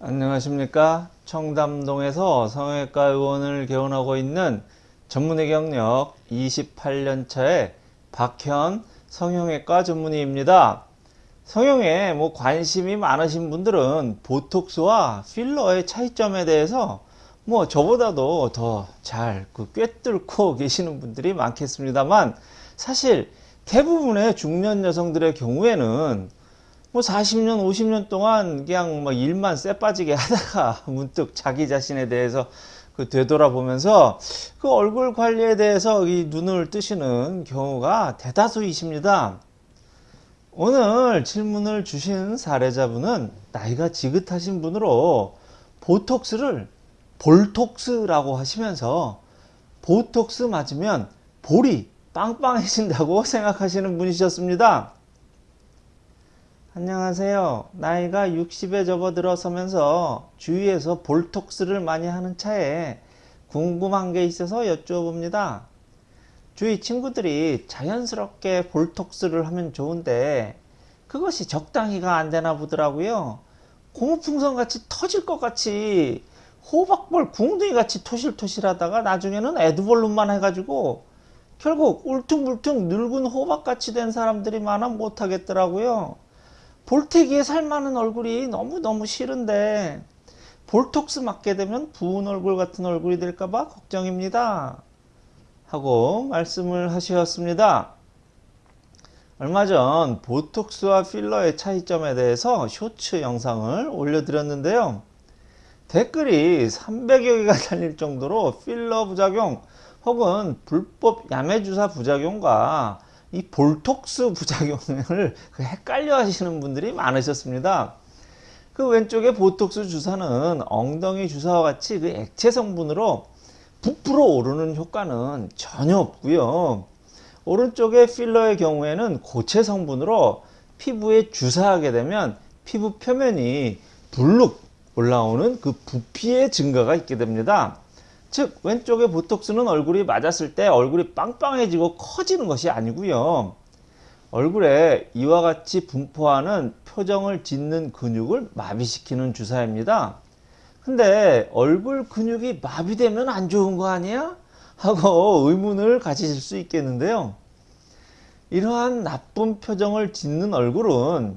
안녕하십니까? 청담동에서 성형외과 의원을 개원하고 있는 전문의 경력 28년차의 박현 성형외과 전문의입니다. 성형에 뭐 관심이 많으신 분들은 보톡스와 필러의 차이점에 대해서 뭐 저보다도 더 잘 그 꿰뚫고 계시는 분들이 많겠습니다만 사실 대부분의 중년 여성들의 경우에는 뭐 40년 50년 동안 그냥 뭐 일만 쎄 빠지게 하다가 문득 자기 자신에 대해서 그 되돌아보면서 그 얼굴 관리에 대해서 이 눈을 뜨시는 경우가 대다수이십니다. 오늘 질문을 주신 사례자분은 나이가 지긋하신 분으로 보톡스를 볼톡스라고 하시면서 보톡스 맞으면 볼이 빵빵해진다고 생각하시는 분이셨습니다. 안녕하세요. 나이가 60에 접어들어서면서 주위에서 볼톡스를 많이 하는 차에 궁금한 게 있어서 여쭈어봅니다. 주위 친구들이 자연스럽게 볼톡스를 하면 좋은데 그것이 적당히가 안 되나 보더라고요. 고무풍선 같이 터질 것 같이 호박볼 궁둥이 같이 토실토실 하다가 나중에는 에드볼룸만 해가지고 결국 울퉁불퉁 늙은 호박같이 된 사람들이 많아 못하겠더라고요. 볼테기에 살만한 얼굴이 너무너무 싫은데 볼톡스 맞게 되면 부은 얼굴 같은 얼굴이 될까봐 걱정입니다. 하고 말씀을 하셨습니다. 얼마 전 보톡스와 필러의 차이점에 대해서 쇼츠 영상을 올려드렸는데요. 댓글이 300여 개가 달릴 정도로 필러 부작용 혹은 불법 야매주사 부작용과 이 볼톡스 부작용을 그 헷갈려 하시는 분들이 많으셨습니다. 그 왼쪽에 보톡스 주사는 엉덩이 주사와 같이 그 액체 성분으로 부풀어 오르는 효과는 전혀 없고요. 오른쪽에 필러의 경우에는 고체 성분으로 피부에 주사하게 되면 피부 표면이 불룩 올라오는 그 부피의 증가가 있게 됩니다. 즉 왼쪽에 보톡스는 얼굴이 맞았을 때 얼굴이 빵빵해지고 커지는 것이 아니고요. 얼굴에 이와 같이 분포하는 표정을 짓는 근육을 마비시키는 주사입니다. 근데 얼굴 근육이 마비되면 안 좋은 거 아니야? 하고 의문을 가지실 수 있겠는데요. 이러한 나쁜 표정을 짓는 얼굴은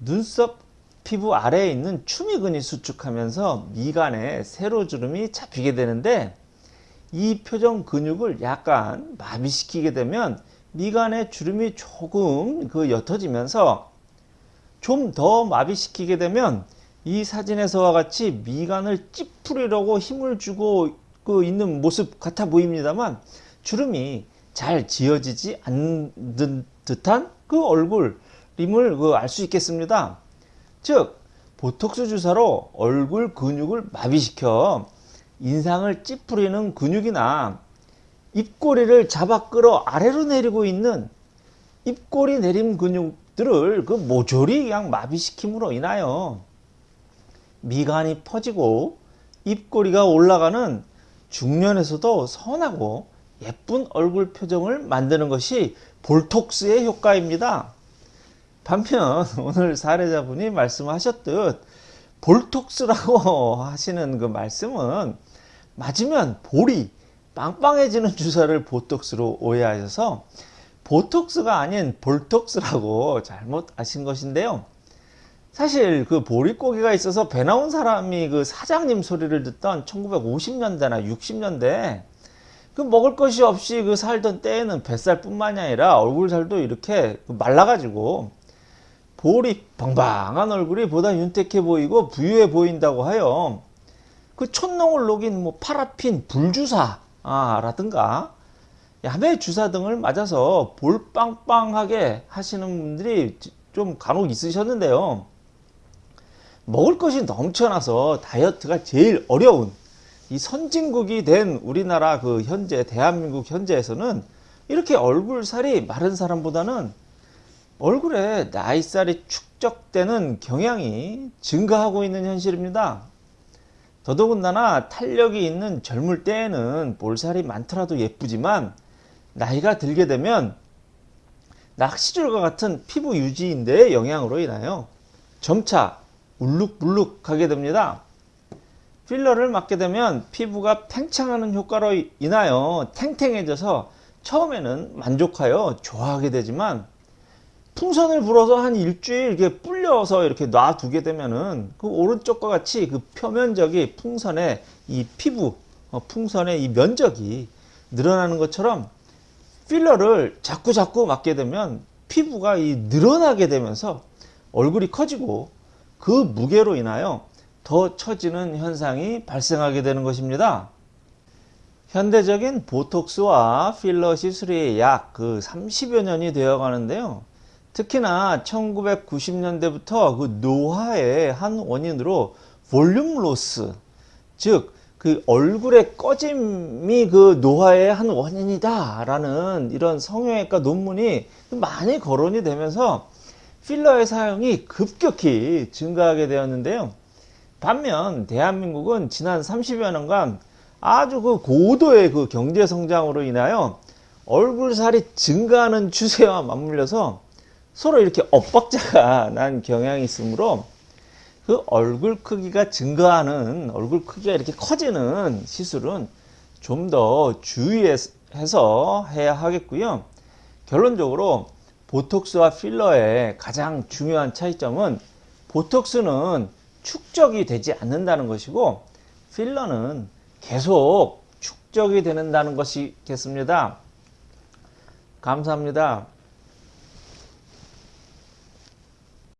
눈썹 피부 아래에 있는 추미근이 수축하면서 미간에 세로주름이 잡히게 되는데 이 표정 근육을 약간 마비시키게 되면 미간의 주름이 조금 그 옅어지면서 좀 더 마비시키게 되면 이 사진에서와 같이 미간을 찌푸리려고 힘을 주고 그 있는 모습 같아 보입니다만 주름이 잘 지어지지 않는 듯한 그 얼굴임을 그 알 수 있겠습니다. 즉 보톡스 주사로 얼굴 근육을 마비시켜 인상을 찌푸리는 근육이나 입꼬리를 잡아 끌어 아래로 내리고 있는 입꼬리 내림 근육들을 그 모조리 그냥 마비시킴으로 인하여 미간이 퍼지고 입꼬리가 올라가는 중년에서도 선하고 예쁜 얼굴 표정을 만드는 것이 볼톡스의 효과입니다. 반면 오늘 사례자분이 말씀하셨듯 볼톡스라고 하시는 그 말씀은 맞으면 볼이 빵빵해지는 주사를 보톡스로 오해하셔서 보톡스가 아닌 볼톡스라고 잘못 아신 것인데요. 사실 그 보릿고기가 있어서 배 나온 사람이 그 사장님 소리를 듣던 1950년대나 60년대 그 먹을 것이 없이 그 살던 때에는 뱃살뿐만이 아니라 얼굴살도 이렇게 말라가지고 볼이 방방한 얼굴이 보다 윤택해 보이고 부유해 보인다고 하여 그 촌농을 녹인 뭐 파라핀 불주사 아, 라든가 야매 주사 등을 맞아서 볼 빵빵하게 하시는 분들이 좀 간혹 있으셨는데요. 먹을 것이 넘쳐나서 다이어트가 제일 어려운 이 선진국이 된 우리나라 그 현재 대한민국 현재에서는 이렇게 얼굴살이 마른 사람보다는 얼굴에 나이살이 축적되는 경향이 증가하고 있는 현실입니다. 더더군다나 탄력이 있는 젊을 때에는 볼살이 많더라도 예쁘지만 나이가 들게 되면 낚시줄과 같은 피부 유지인대의 영향으로 인하여 점차 울룩불룩하게 됩니다. 필러를 맞게 되면 피부가 팽창하는 효과로 인하여 탱탱해져서 처음에는 만족하여 좋아하게 되지만 풍선을 불어서 한 일주일 이렇게 불려서 이렇게 놔두게 되면은 그 오른쪽과 같이 그 표면적이 풍선의 이 피부 어, 풍선의 이 면적이 늘어나는 것처럼 필러를 자꾸 자꾸 맞게 되면 피부가 이 늘어나게 되면서 얼굴이 커지고 그 무게로 인하여 더 처지는 현상이 발생하게 되는 것입니다. 현대적인 보톡스와 필러 시술이 약 그 30여 년이 되어 가는데요. 특히나 1990년대부터 그 노화의 한 원인으로 볼륨 로스, 즉, 그 얼굴의 꺼짐이 그 노화의 한 원인이다 라는 이런 성형외과 논문이 많이 거론이 되면서 필러의 사용이 급격히 증가하게 되었는데요. 반면 대한민국은 지난 30여 년간 아주 그 고도의 그 경제 성장으로 인하여 얼굴살이 증가하는 추세와 맞물려서 서로 이렇게 엇박자가 난 경향이 있으므로 그 얼굴 크기가 증가하는 얼굴 크기가 이렇게 커지는 시술은 좀 더 주의해서 해야 하겠고요. 결론적으로 보톡스와 필러의 가장 중요한 차이점은 보톡스는 축적이 되지 않는다는 것이고 필러는 계속 축적이 되는다는 것이겠습니다. 감사합니다.